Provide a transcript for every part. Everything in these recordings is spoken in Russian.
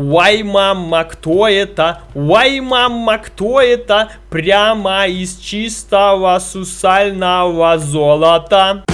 Уай, мама, кто это? Уай, мама, кто это? Прямо из чистого сусального золота.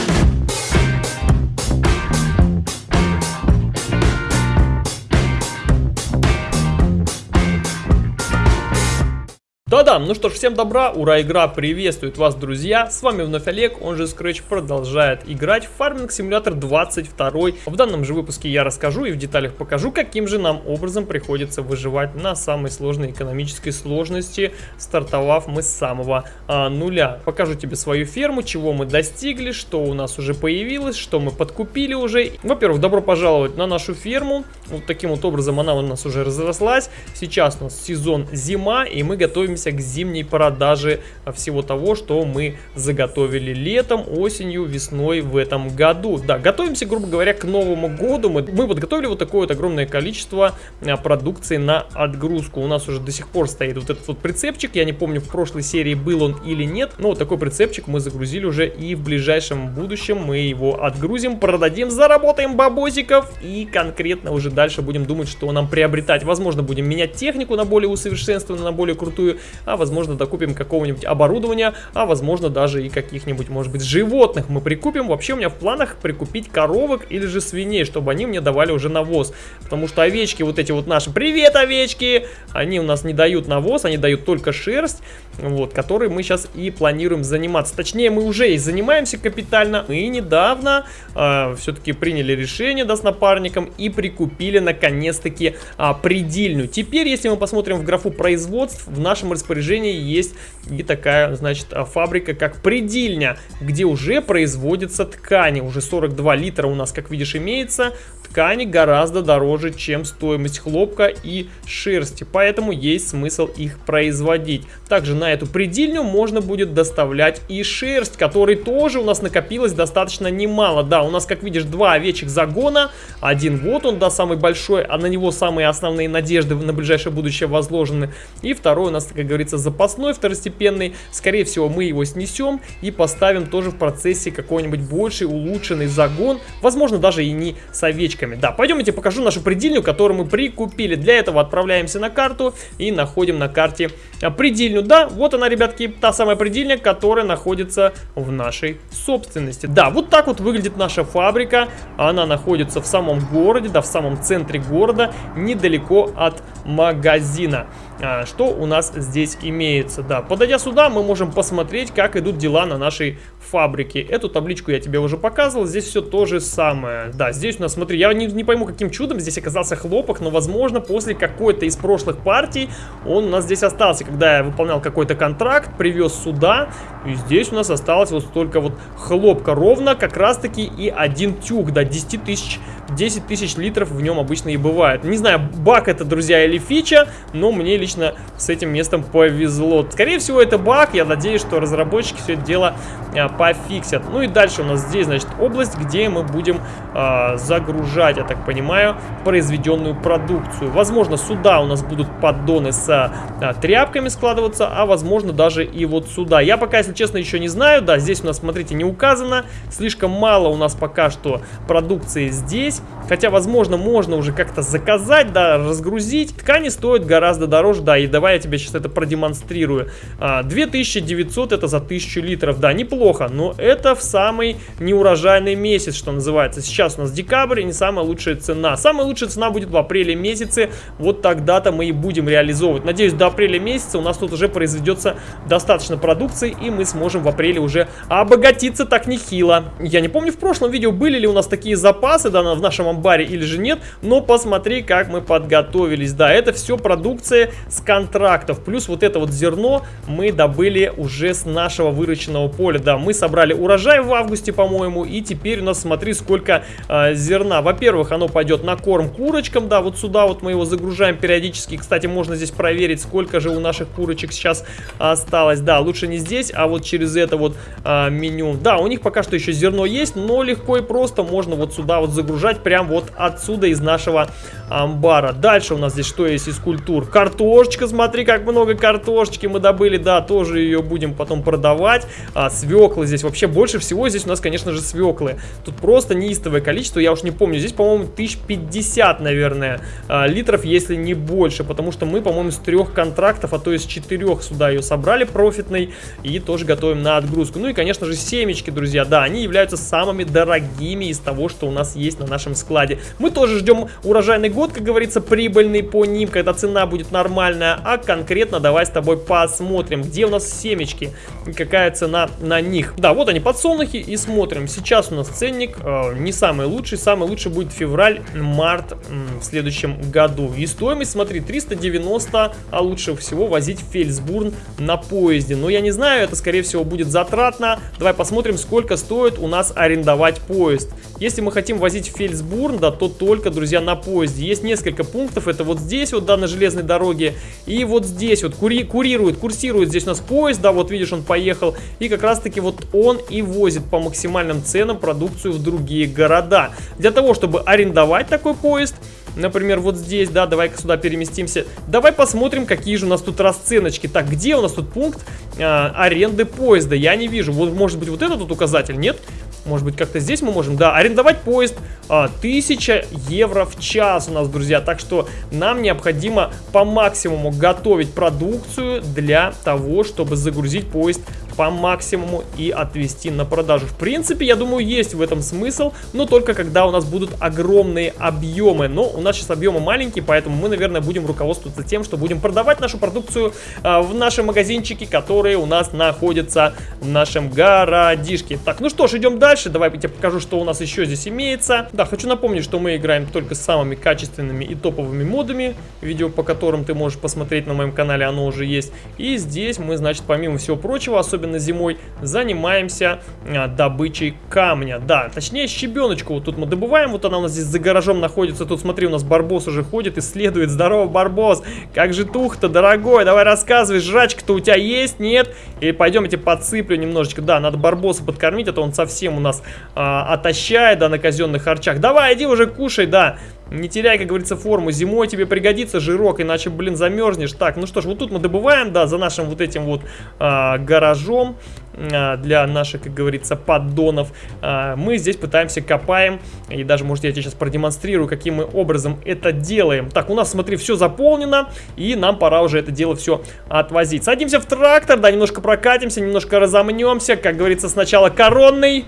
Да-да, ну что ж, всем добра, ура, игра приветствует вас, друзья, с вами вновь Олег, он же Scratch продолжает играть в Farming Simulator 22. В данном же выпуске я расскажу и в деталях покажу, каким же нам образом приходится выживать на самой сложной экономической сложности, стартовав мы с самого а, нуля. Покажу тебе свою ферму, чего мы достигли, что у нас уже появилось, что мы подкупили уже. Во-первых, добро пожаловать на нашу ферму, вот таким вот образом она у нас уже разрослась. Сейчас у нас сезон зима, и мы готовимся к зимней продаже всего того, что мы заготовили летом, осенью, весной в этом году. Да, готовимся, грубо говоря, к Новому году. Мы, мы подготовили вот такое вот огромное количество а, продукции на отгрузку. У нас уже до сих пор стоит вот этот вот прицепчик. Я не помню, в прошлой серии был он или нет, но вот такой прицепчик мы загрузили уже и в ближайшем будущем мы его отгрузим, продадим, заработаем бабосиков и конкретно уже дальше будем думать, что нам приобретать. Возможно, будем менять технику на более усовершенствованную, на более крутую, а возможно докупим какого-нибудь оборудования, а возможно даже и каких-нибудь, может быть, животных мы прикупим. Вообще у меня в планах прикупить коровок или же свиней, чтобы они мне давали уже навоз. Потому что овечки вот эти вот наши, привет овечки, они у нас не дают навоз, они дают только шерсть, вот, которой мы сейчас и планируем заниматься. Точнее, мы уже и занимаемся капитально. Мы недавно э, все-таки приняли решение, да, с напарником и прикупили наконец-таки э, предельную. Теперь, если мы посмотрим в графу производств, в нашем распоряжении есть и такая, значит, фабрика, как предельня, где уже производятся ткани. Уже 42 литра у нас, как видишь, имеется. Ткани гораздо дороже, чем стоимость хлопка и шерсти, поэтому есть смысл их производить. Также на эту предельню можно будет доставлять и шерсть, которой тоже у нас накопилось достаточно немало. Да, у нас, как видишь, два овечьих загона. Один вот он, да, самый большой, а на него самые основные надежды на ближайшее будущее возложены. И второй у нас, как говорится, запасной, второстепенный. Скорее всего, мы его снесем и поставим тоже в процессе какой-нибудь больший улучшенный загон. Возможно, даже и не с овечками. Да, пойдемте покажу нашу предельню, которую мы прикупили. Для этого отправляемся на карту и находим на карте а, предельню. Да, вот она, ребятки, та самая предельня, которая находится в нашей собственности. Да, вот так вот выглядит наша фабрика. Она находится в самом городе, да, в самом центре города, недалеко от магазина. А, что у нас здесь имеется. Да, подойдя сюда, мы можем посмотреть, как идут дела на нашей фабрике. Эту табличку я тебе уже показывал, здесь все то же самое. Да, здесь у нас, смотри, я не, не пойму, каким чудом здесь оказался хлопок, но, возможно, после какой-то из прошлых партий он у нас здесь остался. Когда я выполнял какой-то контракт, привез сюда, и здесь у нас осталось вот столько вот хлопка. Ровно как раз-таки и один тюк, да, 10 тысяч 10 тысяч литров в нем обычно и бывает. Не знаю, баг это, друзья, или фича, но мне лично с этим местом повезло. Скорее всего, это баг. Я надеюсь, что разработчики все это дело а, пофиксят. Ну и дальше у нас здесь, значит, область, где мы будем а, загружать, я так понимаю, произведенную продукцию. Возможно, сюда у нас будут поддоны с а, тряпками складываться, а возможно даже и вот сюда. Я пока, если честно, еще не знаю. Да, здесь у нас, смотрите, не указано. Слишком мало у нас пока что продукции здесь. Хотя, возможно, можно уже как-то заказать, да, разгрузить. Ткани стоят гораздо дороже, да, и давай я тебе сейчас это продемонстрирую. 2900 это за 1000 литров, да, неплохо, но это в самый неурожайный месяц, что называется. Сейчас у нас декабрь не самая лучшая цена. Самая лучшая цена будет в апреле месяце, вот тогда-то мы и будем реализовывать. Надеюсь, до апреля месяца у нас тут уже произведется достаточно продукции, и мы сможем в апреле уже обогатиться так нехило. Я не помню, в прошлом видео были ли у нас такие запасы, да, в нашем амбаре или же нет, но посмотри, как мы подготовились. Да, это все продукция с контрактов, плюс вот это вот зерно мы добыли уже с нашего выращенного поля. Да, мы собрали урожай в августе, по-моему, и теперь у нас, смотри, сколько э, зерна. Во-первых, оно пойдет на корм курочкам, да, вот сюда вот мы его загружаем периодически. Кстати, можно здесь проверить, сколько же у наших курочек сейчас осталось. Да, лучше не здесь, а вот через это вот э, меню. Да, у них пока что еще зерно есть, но легко и просто можно вот сюда вот загружать прям вот отсюда из нашего амбара. Дальше у нас здесь что есть из культур? Картошечка, смотри, как много картошечки мы добыли, да, тоже ее будем потом продавать. А, свеклы здесь, вообще больше всего здесь у нас, конечно же, свеклы. Тут просто неистовое количество, я уж не помню, здесь, по-моему, 1050, наверное, а, литров, если не больше, потому что мы, по-моему, с трех контрактов, а то с четырех сюда ее собрали профитной и тоже готовим на отгрузку. Ну и, конечно же, семечки, друзья, да, они являются самыми дорогими из того, что у нас есть на нашем складе. Мы тоже ждем урожайный год, как говорится, прибыльный по ним, когда цена будет нормальная, а конкретно давай с тобой посмотрим, где у нас семечки, какая цена на них. Да, вот они, подсолнухи, и смотрим. Сейчас у нас ценник э, не самый лучший, самый лучший будет февраль-март э, в следующем году. И стоимость, смотри, 390, а лучше всего возить в Фельдсбурн на поезде. Но я не знаю, это скорее всего будет затратно. Давай посмотрим, сколько стоит у нас арендовать поезд. Если мы хотим возить в Фельдсбурн, да, то только, друзья, на поезде. Есть несколько пунктов, это вот здесь вот, да, на железной дороге, и вот здесь вот кури курирует, курсирует здесь у нас поезд, да, вот видишь, он поехал, и как раз таки вот он и возит по максимальным ценам продукцию в другие города. Для того, чтобы арендовать такой поезд, Например, вот здесь, да, давай-ка сюда переместимся. Давай посмотрим, какие же у нас тут расценочки. Так, где у нас тут пункт э, аренды поезда? Я не вижу. Вот, может быть, вот этот тут указатель, нет? Может быть, как-то здесь мы можем, да, арендовать поезд а, 1000 евро в час у нас, друзья. Так что нам необходимо по максимуму готовить продукцию для того, чтобы загрузить поезд по максимуму и отвести на продажу. В принципе, я думаю, есть в этом смысл, но только когда у нас будут огромные объемы. Но у нас сейчас объемы маленькие, поэтому мы, наверное, будем руководствоваться тем, что будем продавать нашу продукцию а, в наши магазинчики, которые у нас находятся в нашем городишке. Так, ну что ж, идем дальше. Давай я тебе покажу, что у нас еще здесь имеется. Да, хочу напомнить, что мы играем только с самыми качественными и топовыми модами. Видео, по которым ты можешь посмотреть на моем канале, оно уже есть. И здесь мы, значит, помимо всего прочего, особенно зимой, занимаемся а, добычей камня. Да, точнее щебеночку вот тут мы добываем. Вот она у нас здесь за гаражом находится. Тут, смотри, у нас барбос уже ходит, исследует. Здорово, барбос! Как же тух-то, дорогой? Давай рассказывай, жрачка-то у тебя есть, нет? Или пойдем я тебе подсыплю немножечко. Да, надо барбоса подкормить, а то он совсем у нас а, отощает, да, на казенных харчах. Давай, иди уже кушай, да. Не теряй, как говорится, форму. Зимой тебе пригодится жирок, иначе, блин, замерзнешь. Так, ну что ж, вот тут мы добываем, да, за нашим вот этим вот а, гаражом а, для наших, как говорится, поддонов. А, мы здесь пытаемся копаем. И даже, может, я тебе сейчас продемонстрирую, каким мы образом это делаем. Так, у нас, смотри, все заполнено. И нам пора уже это дело все отвозить. Садимся в трактор, да, немножко прокатимся, немножко разомнемся. Как говорится, сначала коронный.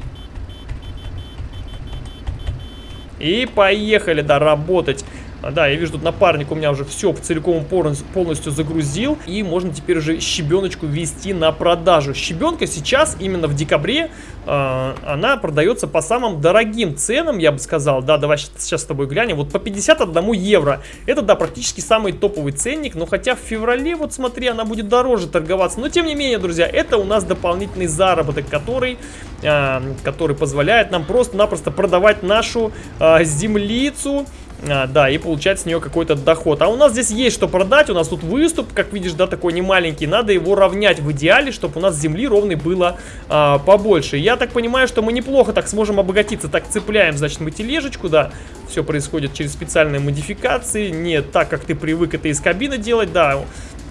И поехали, да, работать. А, да, я вижу, тут напарник у меня уже все целиком полностью загрузил. И можно теперь уже щебеночку ввести на продажу. Щебенка сейчас, именно в декабре, э, она продается по самым дорогим ценам, я бы сказал. Да, давай сейчас с тобой глянем. Вот по 51 евро. Это, да, практически самый топовый ценник. Но хотя в феврале, вот смотри, она будет дороже торговаться. Но тем не менее, друзья, это у нас дополнительный заработок, который, э, который позволяет нам просто-напросто продавать нашу землицу а, да, и получать с нее какой-то доход. А у нас здесь есть что продать, у нас тут выступ, как видишь, да, такой не маленький. Надо его равнять в идеале, чтобы у нас земли ровной было а, побольше. Я так понимаю, что мы неплохо так сможем обогатиться. Так, цепляем, значит, мы тележечку, да, все происходит через специальные модификации. Не так, как ты привык это из кабины делать, да.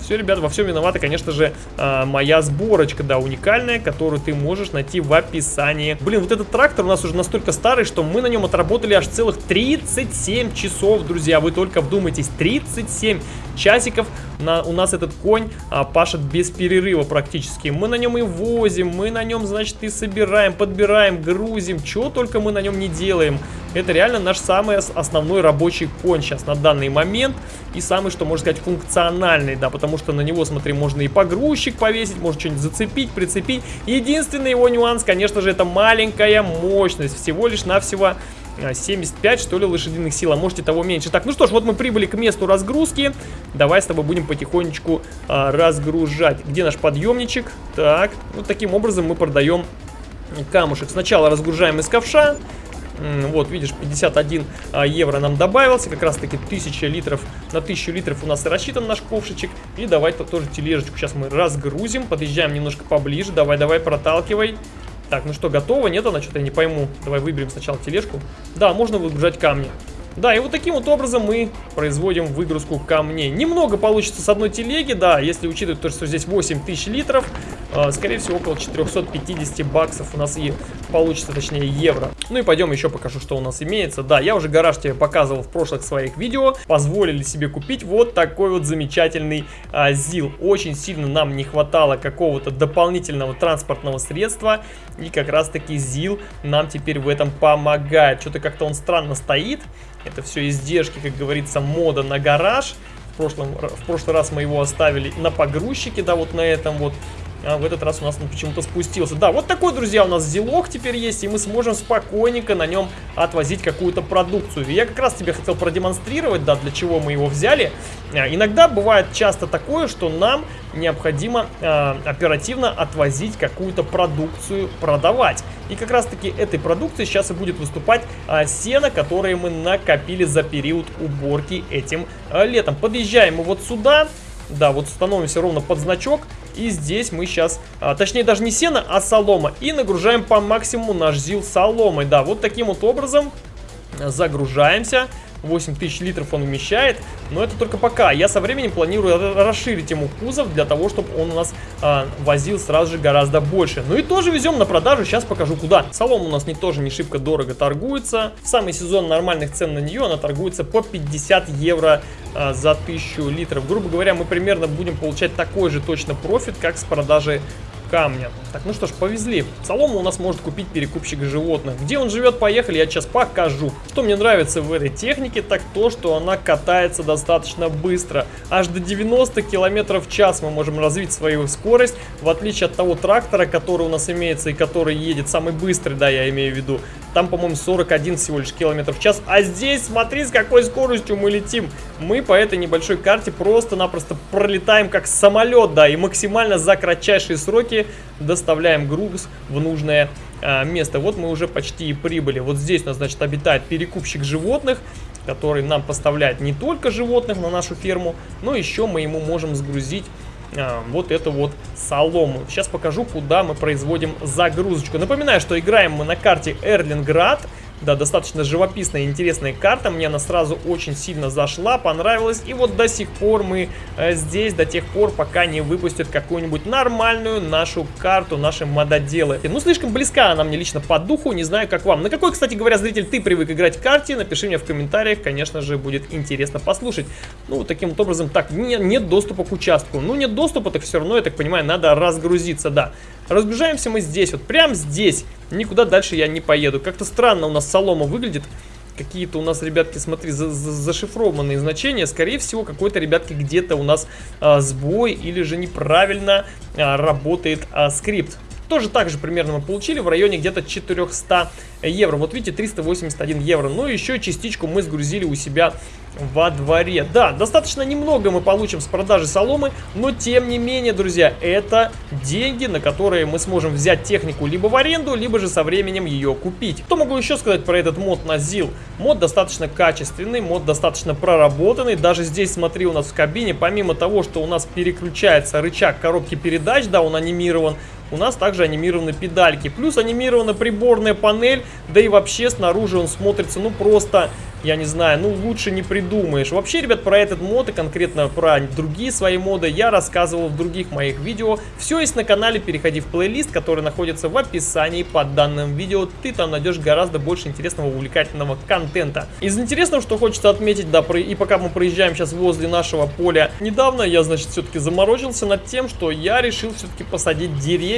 Все, ребята, во всем виновата, конечно же, э, моя сборочка, да, уникальная, которую ты можешь найти в описании. Блин, вот этот трактор у нас уже настолько старый, что мы на нем отработали аж целых 37 часов, друзья. Вы только вдумайтесь, 37 часиков на, у нас этот конь а, пашет без перерыва практически. Мы на нем и возим, мы на нем, значит, и собираем, подбираем, грузим. Чего только мы на нем не делаем. Это реально наш самый основной рабочий конь сейчас на данный момент. И самый, что можно сказать, функциональный, да, потому что на него, смотри, можно и погрузчик повесить, можно что-нибудь зацепить, прицепить. Единственный его нюанс, конечно же, это маленькая мощность. Всего лишь навсего 75, что ли, лошадиных сил, а может и того меньше. Так, ну что ж, вот мы прибыли к месту разгрузки. Давай с тобой будем потихонечку а, разгружать. Где наш подъемничек? Так, вот таким образом мы продаем камушек. Сначала разгружаем из ковша. Вот, видишь, 51 а, евро нам добавился, как раз таки 1000 литров, на 1000 литров у нас и рассчитан наш ковшичек. И давай -то тоже тележечку сейчас мы разгрузим, подъезжаем немножко поближе, давай-давай, проталкивай. Так, ну что, готово? Нет, она что-то я не пойму. Давай выберем сначала тележку. Да, можно выгружать камни. Да, и вот таким вот образом мы производим выгрузку камней. Немного получится с одной телеги, да, если учитывать то, что здесь 8000 литров, э, скорее всего около 450 баксов у нас и получится, точнее евро. Ну и пойдем еще покажу, что у нас имеется. Да, я уже гараж тебе показывал в прошлых своих видео, позволили себе купить вот такой вот замечательный э, ЗИЛ. Очень сильно нам не хватало какого-то дополнительного транспортного средства, и как раз таки ЗИЛ нам теперь в этом помогает. Что-то как-то он странно стоит. Это все издержки, как говорится, мода на гараж. В, прошлом, в прошлый раз мы его оставили на погрузчике, да, вот на этом вот. А в этот раз у нас он почему-то спустился. Да, вот такой, друзья, у нас зелок теперь есть, и мы сможем спокойненько на нем отвозить какую-то продукцию. Я как раз тебе хотел продемонстрировать, да, для чего мы его взяли. А, иногда бывает часто такое, что нам необходимо э, оперативно отвозить какую-то продукцию, продавать. И как раз таки этой продукции сейчас и будет выступать э, сено, которое мы накопили за период уборки этим э, летом. Подъезжаем мы вот сюда. Да, вот становимся ровно под значок. И здесь мы сейчас, а, точнее даже не сено, а солома. И нагружаем по максимуму наш ЗИЛ соломой. Да, вот таким вот образом загружаемся. 8000 литров он вмещает, но это только пока. Я со временем планирую расширить ему кузов для того, чтобы он у нас а, возил сразу же гораздо больше. Ну и тоже везем на продажу, сейчас покажу куда. Солома у нас не тоже не шибко дорого торгуется. В самый сезон нормальных цен на нее она торгуется по 50 евро а, за 1000 литров. Грубо говоря, мы примерно будем получать такой же точно профит, как с продажи камня. Так, ну что ж, повезли. Солому у нас может купить перекупщик животных. Где он живет, поехали, я сейчас покажу. Что мне нравится в этой технике, так то, что она катается достаточно быстро. Аж до 90 км в час мы можем развить свою скорость, в отличие от того трактора, который у нас имеется и который едет самый быстрый, да, я имею в виду. Там, по-моему, 41 всего лишь километров в час. А здесь, смотри, с какой скоростью мы летим. Мы по этой небольшой карте просто-напросто пролетаем как самолет, да, и максимально за кратчайшие сроки доставляем груз в нужное а, место. Вот мы уже почти и прибыли. Вот здесь у нас, значит, обитает перекупщик животных, который нам поставляет не только животных на нашу ферму, но еще мы ему можем сгрузить вот эту вот солому. Сейчас покажу, куда мы производим загрузочку. Напоминаю, что играем мы на карте Эрлинград. Да, достаточно живописная и интересная карта. Мне она сразу очень сильно зашла, понравилась. И вот до сих пор мы э, здесь, до тех пор, пока не выпустят какую-нибудь нормальную нашу карту, наши мододелы. Ну, слишком близка она мне лично по духу, не знаю, как вам. На какой, кстати говоря, зритель ты привык играть в карте? Напиши мне в комментариях, конечно же, будет интересно послушать. Ну, таким вот образом, так, не, нет доступа к участку. Ну, нет доступа, так все равно, я так понимаю, надо разгрузиться, да. Разгружаемся мы здесь, вот прям здесь. Никуда дальше я не поеду. Как-то странно у нас солома выглядит. Какие-то у нас, ребятки, смотри, за за зашифрованные значения. Скорее всего, какой-то, ребятки, где-то у нас а, сбой или же неправильно а, работает а, скрипт. Тоже так же примерно мы получили в районе где-то 400 евро. Вот видите, 381 евро. Ну и еще частичку мы сгрузили у себя во дворе. Да, достаточно немного мы получим с продажи соломы, но тем не менее, друзья, это деньги, на которые мы сможем взять технику либо в аренду, либо же со временем ее купить. Что могу еще сказать про этот мод на ЗИЛ? Мод достаточно качественный, мод достаточно проработанный. Даже здесь, смотри, у нас в кабине, помимо того, что у нас переключается рычаг коробки передач, да, он анимирован, у нас также анимированы педальки. Плюс анимирована приборная панель, да и вообще снаружи он смотрится, ну, просто я не знаю, ну лучше не придумаешь. Вообще, ребят, про этот мод и конкретно про другие свои моды я рассказывал в других моих видео. Все есть на канале, переходи в плейлист, который находится в описании под данным видео. Ты там найдешь гораздо больше интересного, увлекательного контента. Из интересного, что хочется отметить, да, и пока мы проезжаем сейчас возле нашего поля, недавно я, значит, все-таки заморочился над тем, что я решил все-таки посадить деревья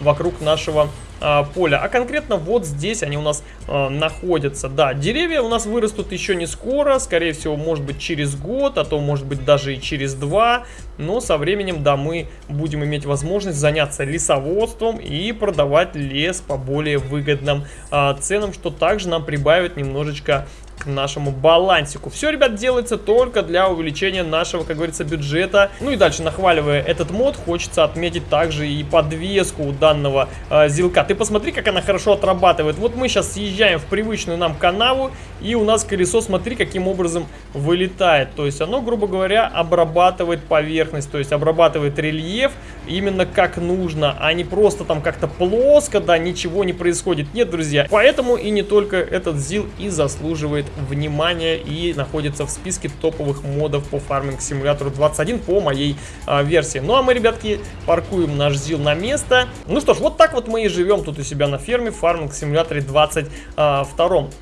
вокруг нашего а, поля. А конкретно вот здесь они у нас а, находятся. Да, деревья у нас вырастут еще не скоро, скорее всего, может быть через год, а то может быть даже и через два. Но со временем, да, мы будем иметь возможность заняться лесоводством и продавать лес по более выгодным а, ценам, что также нам прибавит немножечко нашему балансику. Все, ребят, делается только для увеличения нашего, как говорится, бюджета. Ну и дальше, нахваливая этот мод, хочется отметить также и подвеску у данного э, зилка. Ты посмотри, как она хорошо отрабатывает. Вот мы сейчас съезжаем в привычную нам канаву, и у нас колесо, смотри, каким образом вылетает. То есть оно, грубо говоря, обрабатывает поверхность, то есть обрабатывает рельеф именно как нужно, а не просто там как-то плоско, да, ничего не происходит. Нет, друзья, поэтому и не только этот ЗИЛ и заслуживает внимания и находится в списке топовых модов по фарминг симулятору 21 по моей а, версии. Ну а мы, ребятки, паркуем наш ЗИЛ на место. Ну что ж, вот так вот мы и живем тут у себя на ферме в фарминг симуляторе 22. А,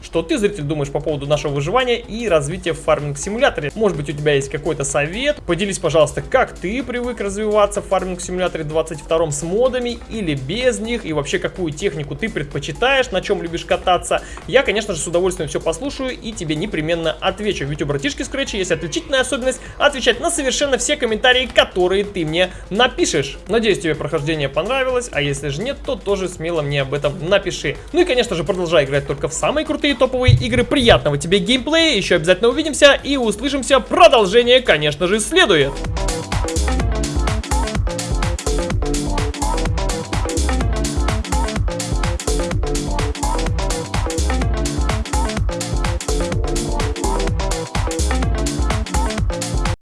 что ты, зритель, думаешь по поводу нашего выживания и развития в фарминг симуляторе? Может быть, у тебя есть какой-то совет? Поделись, пожалуйста, как ты привык развиваться в фарминг симуляторе 22 с модами или без них, и вообще какую технику ты предпочитаешь, на чем любишь кататься. Я, конечно же, с удовольствием все послушаю и тебе непременно отвечу. Ведь у братишки Scratch есть отличительная особенность отвечать на совершенно все комментарии, которые ты мне напишешь. Надеюсь, тебе прохождение понравилось, а если же нет, то тоже смело мне об этом напиши. Ну и, конечно же, продолжай играть только в самые крутые топовые игры. Приятного тебе геймплея, еще обязательно увидимся и услышимся. Продолжение, конечно же, следует.